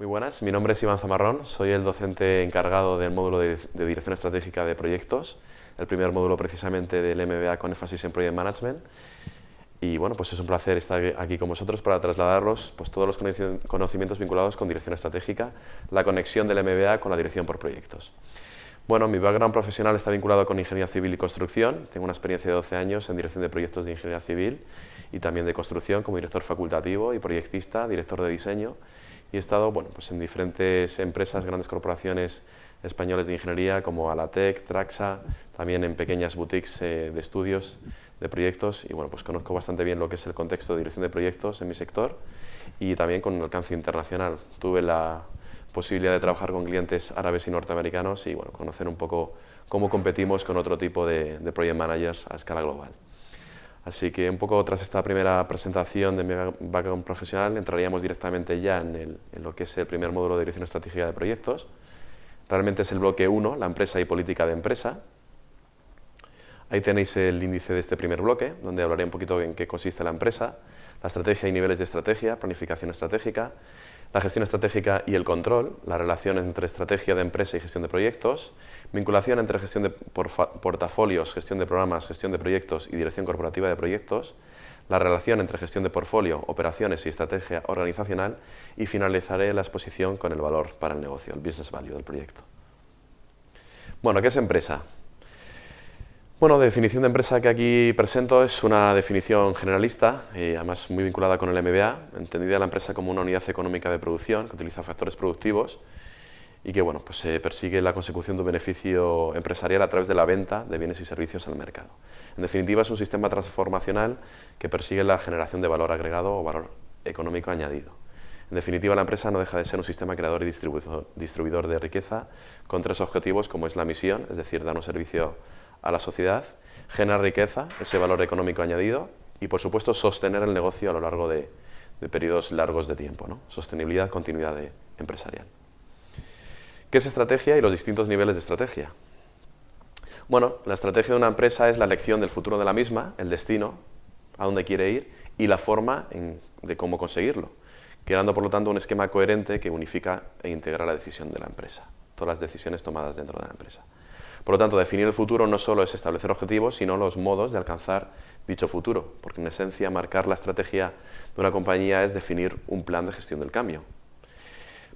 Muy buenas, mi nombre es Iván Zamarrón, soy el docente encargado del módulo de, Dirección Estratégica de Proyectos, el primer módulo precisamente del MBA con énfasis en Project Management. Y bueno, pues es un placer estar aquí con vosotros para trasladaros pues, todos los conocimientos vinculados con dirección estratégica, la conexión del MBA con la dirección por proyectos. Bueno, mi background profesional está vinculado con ingeniería civil y construcción. Tengo una experiencia de 12 años en dirección de proyectos de ingeniería civil y también de construcción como director facultativo y proyectista, director de diseño y he estado bueno, pues en diferentes empresas, grandes corporaciones españoles de ingeniería como Alatec, Traxa, también en pequeñas boutiques eh, de estudios, de proyectos y bueno, pues conozco bastante bien lo que es el contexto de dirección de proyectos en mi sector y también con un alcance internacional. Tuve la posibilidad de trabajar con clientes árabes y norteamericanos y bueno, conocer un poco cómo competimos con otro tipo de, de project managers a escala global. Así que un poco tras esta primera presentación de mi background profesional entraríamos directamente ya en, lo que es el primer módulo de dirección estratégica de proyectos. Realmente es el bloque 1, la empresa y política de empresa. Ahí tenéis el índice de este primer bloque, donde hablaré un poquito en qué consiste la empresa, la estrategia y niveles de estrategia, planificación estratégica, la gestión estratégica y el control, la relación entre estrategia de empresa y gestión de proyectos, vinculación entre gestión de portafolios, gestión de programas, gestión de proyectos y dirección corporativa de proyectos, la relación entre gestión de portfolio, operaciones y estrategia organizacional y finalizaré la exposición con el valor para el negocio, el business value del proyecto. Bueno, ¿qué es empresa? Bueno, definición de empresa que aquí presento es una definición generalista, y además muy vinculada con el MBA, entendida la empresa como una unidad económica de producción que utiliza factores productivos y que bueno, pues se persigue la consecución de un beneficio empresarial a través de la venta de bienes y servicios al mercado. En definitiva, es un sistema transformacional que persigue la generación de valor agregado o valor económico añadido. En definitiva, la empresa no deja de ser un sistema creador y distribuidor de riqueza con tres objetivos como es la misión, es decir, dar un servicio a la sociedad, generar riqueza, ese valor económico añadido y, por supuesto, sostener el negocio a lo largo de, periodos largos de tiempo. ¿no? Sostenibilidad, continuidad empresarial. ¿Qué es estrategia y los distintos niveles de estrategia? Bueno, la estrategia de una empresa es la elección del futuro de la misma, el destino, a dónde quiere ir y la forma de cómo conseguirlo, creando por lo tanto un esquema coherente que unifica e integra la decisión de la empresa, todas las decisiones tomadas dentro de la empresa. Por lo tanto, definir el futuro no solo es establecer objetivos, sino los modos de alcanzar dicho futuro, porque en esencia marcar la estrategia de una compañía es definir un plan de gestión del cambio.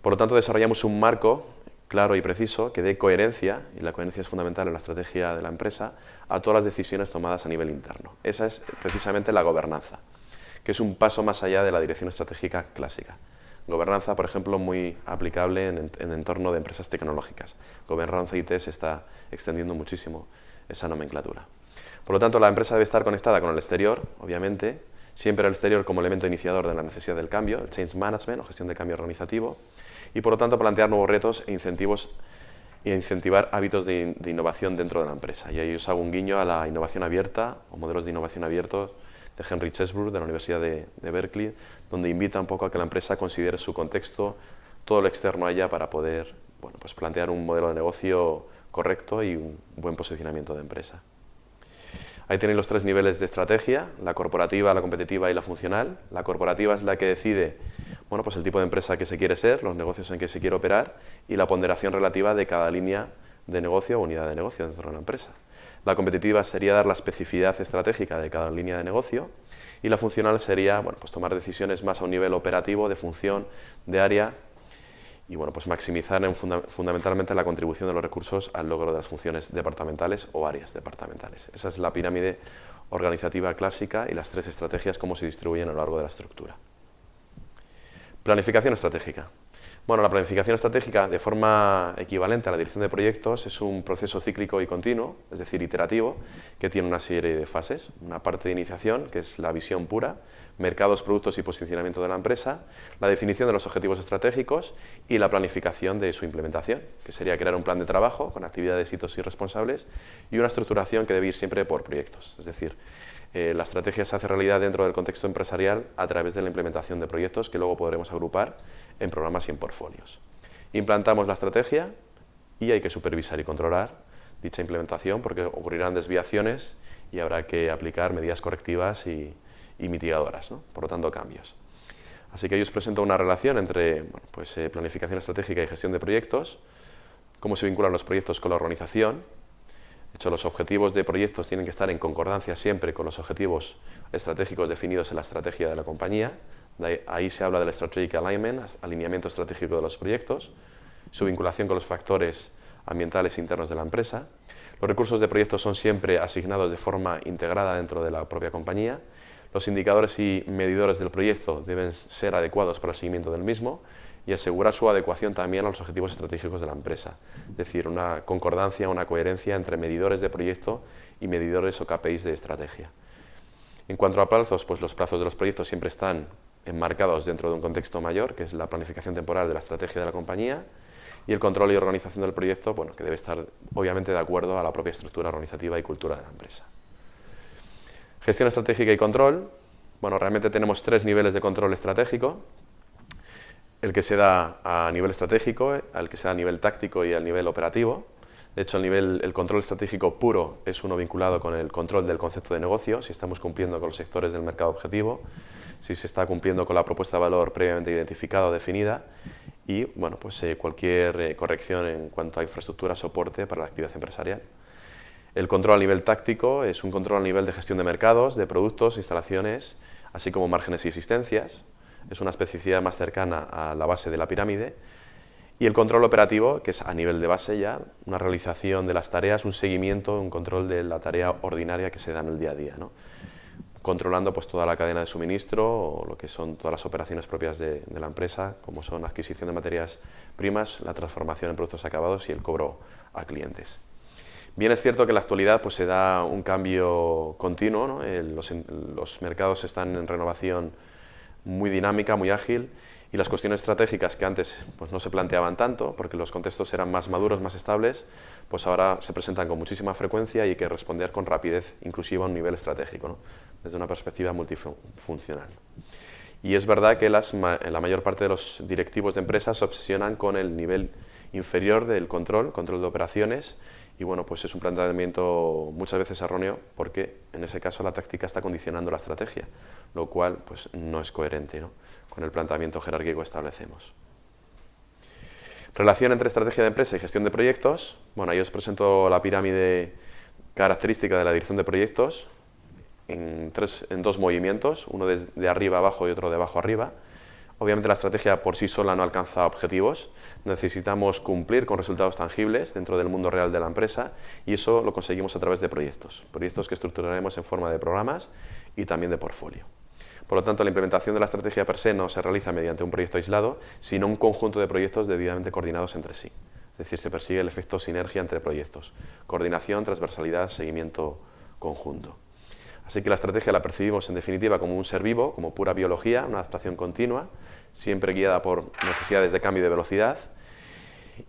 Por lo tanto, desarrollamos un marco claro y preciso que dé coherencia, y la coherencia es fundamental en la estrategia de la empresa, a todas las decisiones tomadas a nivel interno. Esa es precisamente la gobernanza, que es un paso más allá de la dirección estratégica clásica. Gobernanza, por ejemplo, muy aplicable en, entorno de empresas tecnológicas. Gobernanza IT se está extendiendo muchísimo esa nomenclatura. Por lo tanto, la empresa debe estar conectada con el exterior, obviamente, siempre el exterior como elemento iniciador de la necesidad del cambio, el change management o gestión de cambio organizativo, y por lo tanto plantear nuevos retos e incentivos e incentivar hábitos de, innovación dentro de la empresa. Y ahí os hago un guiño a la innovación abierta o modelos de innovación abiertos de Henry Chesbrough de la Universidad de, Berkeley, donde invita un poco a que la empresa considere su contexto, todo lo externo allá para poder bueno, pues plantear un modelo de negocio correcto y un buen posicionamiento de empresa. Ahí tenéis los tres niveles de estrategia, la corporativa, la competitiva y la funcional. La corporativa es la que decide bueno, pues el tipo de empresa que se quiere ser, los negocios en que se quiere operar y la ponderación relativa de cada línea de negocio o unidad de negocio dentro de una empresa. La competitiva sería dar la especificidad estratégica de cada línea de negocio y la funcional sería bueno, pues tomar decisiones más a un nivel operativo, de función, de área y bueno, pues maximizar fundamentalmente la contribución de los recursos al logro de las funciones departamentales o áreas departamentales. Esa es la pirámide organizativa clásica y las tres estrategias cómo se distribuyen a lo largo de la estructura. Planificación estratégica. Bueno, la planificación estratégica, de forma equivalente a la dirección de proyectos, es un proceso cíclico y continuo, es decir, iterativo, que tiene una serie de fases. Una parte de iniciación, que es la visión pura, mercados, productos y posicionamiento de la empresa, la definición de los objetivos estratégicos y la planificación de su implementación, que sería crear un plan de trabajo con actividades, hitos y responsables y una estructuración que debe ir siempre por proyectos, es decir, eh, la estrategia se hace realidad dentro del contexto empresarial a través de la implementación de proyectos que luego podremos agrupar en programas y en portfolios. Implantamos la estrategia y hay que supervisar y controlar dicha implementación porque ocurrirán desviaciones y habrá que aplicar medidas correctivas y, mitigadoras, por lo tanto cambios. Así que yo os presento una relación entre pues, eh, planificación estratégica y gestión de proyectos, cómo se vinculan los proyectos con la organización. De hecho, los objetivos de proyectos tienen que estar en concordancia siempre con los objetivos estratégicos definidos en la estrategia de la compañía. Ahí se habla del strategic alignment, alineamiento estratégico de los proyectos, su vinculación con los factores ambientales internos de la empresa. Los recursos de proyectos son siempre asignados de forma integrada dentro de la propia compañía los indicadores y medidores del proyecto deben ser adecuados para el seguimiento del mismo y asegurar su adecuación también a los objetivos estratégicos de la empresa. Es decir, una concordancia, una coherencia entre medidores de proyecto y medidores o KPIs de estrategia. En cuanto a plazos, pues los plazos de los proyectos siempre están enmarcados dentro de un contexto mayor, que es la planificación temporal de la estrategia de la compañía, y el control y organización del proyecto, bueno, que debe estar obviamente de acuerdo a la propia estructura organizativa y cultura de la empresa. Gestión estratégica y control. Bueno, realmente tenemos tres niveles de control estratégico. El que se da a nivel estratégico, el que se da a nivel táctico y al nivel operativo. De hecho, el, nivel, el control estratégico puro es uno vinculado con el control del concepto de negocio, si estamos cumpliendo con los sectores del mercado objetivo, si se está cumpliendo con la propuesta de valor previamente identificada o definida y bueno, pues, eh, cualquier eh, corrección en cuanto a infraestructura, soporte para la actividad empresarial. El control a nivel táctico es un control a nivel de gestión de mercados, de productos, instalaciones, así como márgenes y existencias. Es una especificidad más cercana a la base de la pirámide. Y el control operativo, que es a nivel de base ya, una realización de las tareas, un seguimiento, un control de la tarea ordinaria que se da en el día a día. Controlando pues, toda la cadena de suministro o lo que son todas las operaciones propias de, la empresa, como son adquisición de materias primas, la transformación en productos acabados y el cobro a clientes. Bien es cierto que en la actualidad pues, se da un cambio continuo, los, mercados están en renovación muy dinámica, muy ágil, y las cuestiones estratégicas que antes pues, no se planteaban tanto, porque los contextos eran más maduros, más estables, pues ahora se presentan con muchísima frecuencia y hay que responder con rapidez, inclusive a un nivel estratégico, desde una perspectiva multifuncional. Y es verdad que las, la mayor parte de los directivos de empresas se obsesionan con el nivel inferior del control, control de operaciones, y bueno, pues es un planteamiento muchas veces erróneo porque en ese caso la táctica está condicionando la estrategia, lo cual pues no es coherente con el planteamiento jerárquico establecemos. Relación entre estrategia de empresa y gestión de proyectos. Bueno, ahí os presento la pirámide característica de la dirección de proyectos en dos movimientos, uno de, de arriba abajo y otro de abajo arriba. Obviamente la estrategia por sí sola no alcanza objetivos, necesitamos cumplir con resultados tangibles dentro del mundo real de la empresa y eso lo conseguimos a través de proyectos, proyectos que estructuraremos en forma de programas y también de portfolio. Por lo tanto, la implementación de la estrategia per se no se realiza mediante un proyecto aislado, sino un conjunto de proyectos debidamente coordinados entre sí. Es decir, se persigue el efecto sinergia entre proyectos, coordinación, transversalidad, seguimiento conjunto. Así que la estrategia la percibimos en definitiva como un ser vivo, como pura biología, una adaptación continua, siempre guiada por necesidades de cambio de velocidad.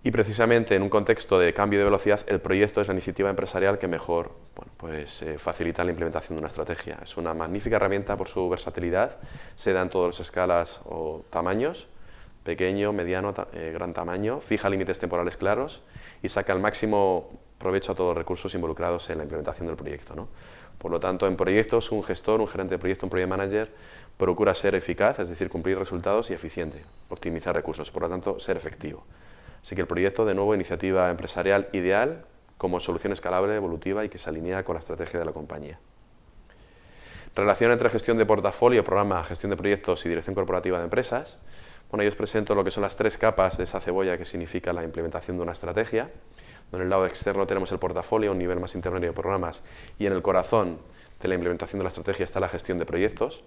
Y precisamente en un contexto de cambio de velocidad, el proyecto es la iniciativa empresarial que mejor pues, eh, facilita la implementación de una estrategia. Es una magnífica herramienta por su versatilidad, se da en todas las escalas o tamaños, pequeño, mediano, eh, gran tamaño, fija límites temporales claros y saca el máximo provecho a todos los recursos involucrados en la implementación del proyecto. ¿no? Por lo tanto, en proyectos, un gestor, un gerente de proyecto, un project manager, procura ser eficaz, es decir, cumplir resultados y eficiente, optimizar recursos, por lo tanto, ser efectivo. Así que el proyecto, de nuevo, iniciativa empresarial ideal como solución escalable, evolutiva y que se alinea con la estrategia de la compañía. Relación entre gestión de portafolio, programa, gestión de proyectos y dirección corporativa de empresas. Bueno, yo os presento lo que son las tres capas de esa cebolla que significa la implementación de una estrategia. En el lado externo tenemos el portafolio, un nivel más intermedio de programas, y en el corazón de la implementación de la estrategia está la gestión de proyectos.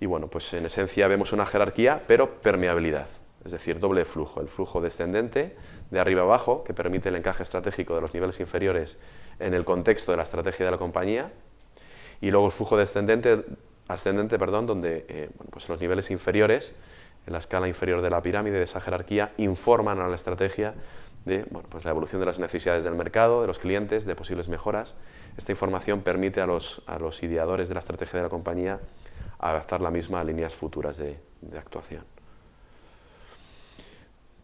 Y bueno, pues en esencia vemos una jerarquía, pero permeabilidad, es decir, doble flujo, el flujo descendente de arriba abajo, que permite el encaje estratégico de los niveles inferiores en el contexto de la estrategia de la compañía, y luego el flujo descendente, ascendente, perdón, donde eh, pues los niveles inferiores, en la escala inferior de la pirámide de esa jerarquía, informan a la estrategia de pues la evolución de las necesidades del mercado, de los clientes, de posibles mejoras. Esta información permite a los, a los ideadores de la estrategia de la compañía adaptar la misma a líneas futuras de, actuación.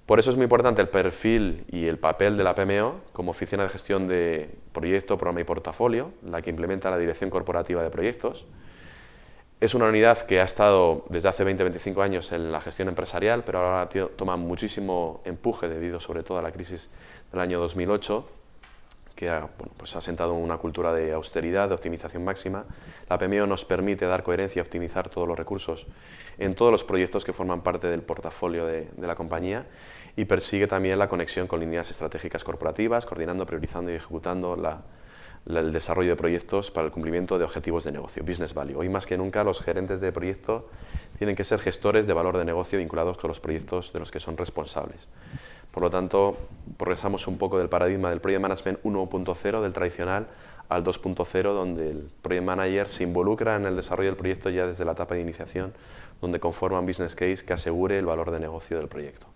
Por eso es muy importante el perfil y el papel de la PMO como oficina de gestión de proyecto, programa y portafolio, la que implementa la dirección corporativa de proyectos. Es una unidad que ha estado desde hace 20-25 años en la gestión empresarial, pero ahora toma muchísimo empuje debido sobre todo a la crisis del año 2008, que ha, pues ha sentado una cultura de austeridad, de optimización máxima. La PMO nos permite dar coherencia y optimizar todos los recursos en todos los proyectos que forman parte del portafolio de, la compañía y persigue también la conexión con líneas estratégicas corporativas, coordinando, priorizando y ejecutando el desarrollo de proyectos para el cumplimiento de objetivos de negocio, business value. Hoy más que nunca los gerentes de proyecto tienen que ser gestores de valor de negocio vinculados con los proyectos de los que son responsables. Por lo tanto, progresamos un poco del paradigma del Project Management 1.0, del tradicional, al 2.0, donde el Project Manager se involucra en el desarrollo del proyecto ya desde la etapa de iniciación, donde conforma un business case que asegure el valor de negocio del proyecto.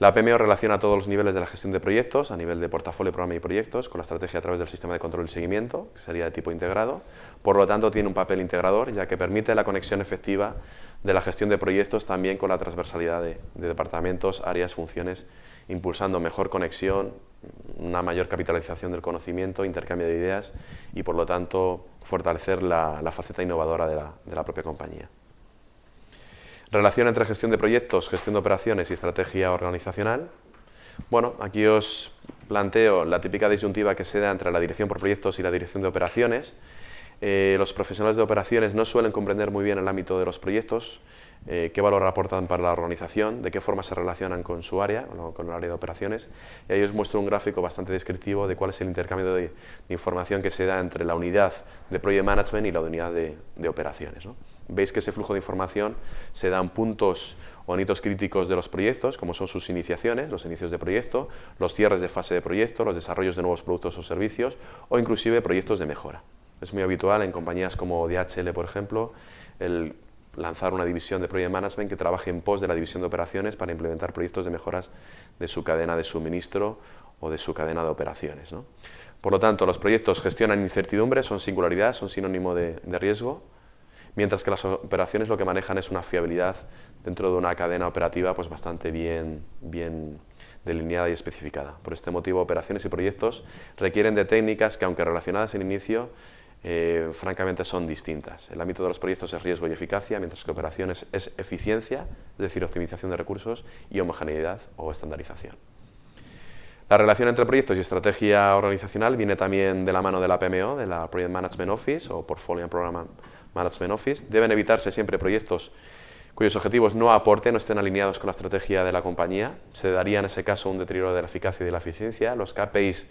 La PMO relaciona todos los niveles de la gestión de proyectos, a nivel de portafolio, programa y proyectos, con la estrategia a través del sistema de control y seguimiento, que sería de tipo integrado. Por lo tanto, tiene un papel integrador, ya que permite la conexión efectiva de la gestión de proyectos también con la transversalidad de, departamentos, áreas, funciones, impulsando mejor conexión, una mayor capitalización del conocimiento, intercambio de ideas y, por lo tanto, fortalecer la, faceta innovadora de la propia compañía. Relación entre gestión de proyectos, gestión de operaciones y estrategia organizacional. Bueno, aquí os planteo la típica disyuntiva que se da entre la dirección por proyectos y la dirección de operaciones. Eh, los profesionales de operaciones no suelen comprender muy bien el ámbito de los proyectos, eh, qué valor aportan para la organización, de qué forma se relacionan con su área, con el área de operaciones. Y ahí os muestro un gráfico bastante descriptivo de cuál es el intercambio de, información que se da entre la unidad de Project Management y la unidad de, operaciones veis que ese flujo de información se dan puntos o hitos críticos de los proyectos, como son sus iniciaciones, los inicios de proyecto, los cierres de fase de proyecto, los desarrollos de nuevos productos o servicios, o inclusive proyectos de mejora. Es muy habitual en compañías como DHL, por ejemplo, el lanzar una división de Project Management que trabaje en pos de la división de operaciones para implementar proyectos de mejoras de su cadena de suministro o de su cadena de operaciones. Por lo tanto, los proyectos gestionan incertidumbre, son singularidad, son sinónimo de riesgo, mientras que las operaciones lo que manejan es una fiabilidad dentro de una cadena operativa pues bastante bien, bien delineada y especificada. Por este motivo, operaciones y proyectos requieren de técnicas que, aunque relacionadas en inicio, eh, francamente son distintas. El ámbito de los proyectos es riesgo y eficacia, mientras que operaciones es eficiencia, es decir, optimización de recursos, y homogeneidad o estandarización. La relación entre proyectos y estrategia organizacional viene también de la mano de la PMO, de la Project Management Office o Portfolio and Program Management Office. Deben evitarse siempre proyectos cuyos objetivos no aporten no estén alineados con la estrategia de la compañía. Se daría en ese caso un deterioro de la eficacia y de la eficiencia. Los KPIs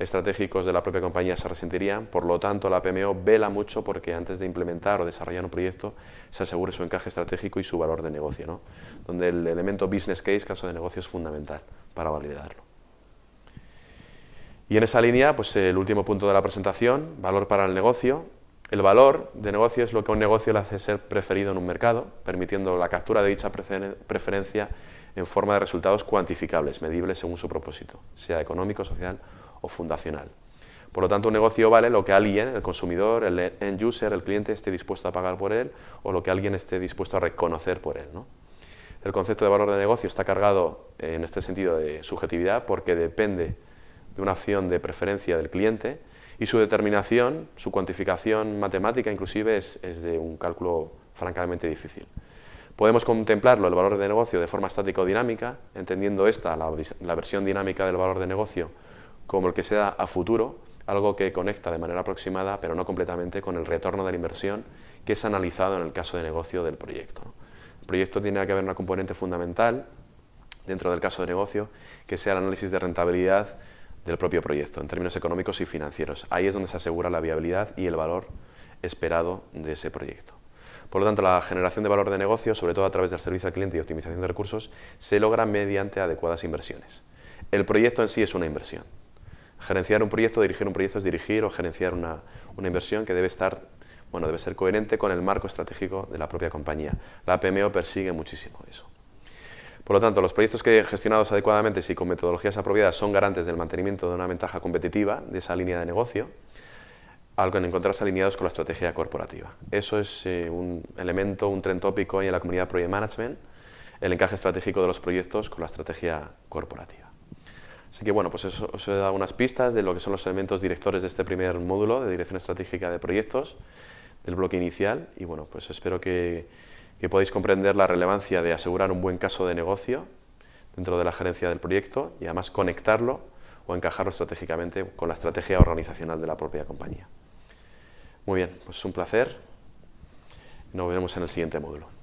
estratégicos de la propia compañía se resentirían. Por lo tanto, la PMO vela mucho porque antes de implementar o desarrollar un proyecto se asegure su encaje estratégico y su valor de negocio, donde el elemento business case, caso de negocio, es fundamental para validarlo. Y en esa línea, pues el último punto de la presentación, valor para el negocio. El valor de negocio es lo que a un negocio le hace ser preferido en un mercado, permitiendo la captura de dicha preferencia en forma de resultados cuantificables, medibles según su propósito, sea económico, social o fundacional. Por lo tanto, un negocio vale lo que alguien, el consumidor, el end user, el cliente, esté dispuesto a pagar por él o lo que alguien esté dispuesto a reconocer por él. El concepto de valor de negocio está cargado en este sentido de subjetividad porque depende de una acción de preferencia del cliente y su determinación, su cuantificación matemática inclusive es, de un cálculo francamente difícil. Podemos contemplarlo, el valor de negocio, de forma estática o dinámica, entendiendo esta, la, versión dinámica del valor de negocio, como el que se da a futuro, algo que conecta de manera aproximada, pero no completamente, con el retorno de la inversión que es analizado en el caso de negocio del proyecto. El proyecto tiene que haber una componente fundamental, dentro del caso de negocio, que sea el análisis de rentabilidad del propio proyecto, en términos económicos y financieros. Ahí es donde se asegura la viabilidad y el valor esperado de ese proyecto. Por lo tanto, la generación de valor de negocio, sobre todo a través del servicio al cliente y optimización de recursos, se logra mediante adecuadas inversiones. El proyecto en sí es una inversión. Gerenciar un proyecto, dirigir un proyecto es dirigir o gerenciar una, una inversión que debe estar bueno, debe ser coherente con el marco estratégico de la propia compañía. La PMO persigue muchísimo eso. Por lo tanto, los proyectos que gestionados adecuadamente y con metodologías apropiadas son garantes del mantenimiento de una ventaja competitiva de esa línea de negocio, algo en encontrarse alineados con la estrategia corporativa. Eso es eh, un elemento, un tren tópico en la comunidad Project Management, el encaje estratégico de los proyectos con la estrategia corporativa. Así que bueno, pues eso os he dado unas pistas de lo que son los elementos directores de este primer módulo de dirección estratégica de proyectos del bloque inicial y bueno, pues espero que, que podáis comprender la relevancia de asegurar un buen caso de negocio dentro de la gerencia del proyecto y además conectarlo o encajarlo estratégicamente con la estrategia organizacional de la propia compañía. Muy bien, pues es un placer. Nos vemos en el siguiente módulo.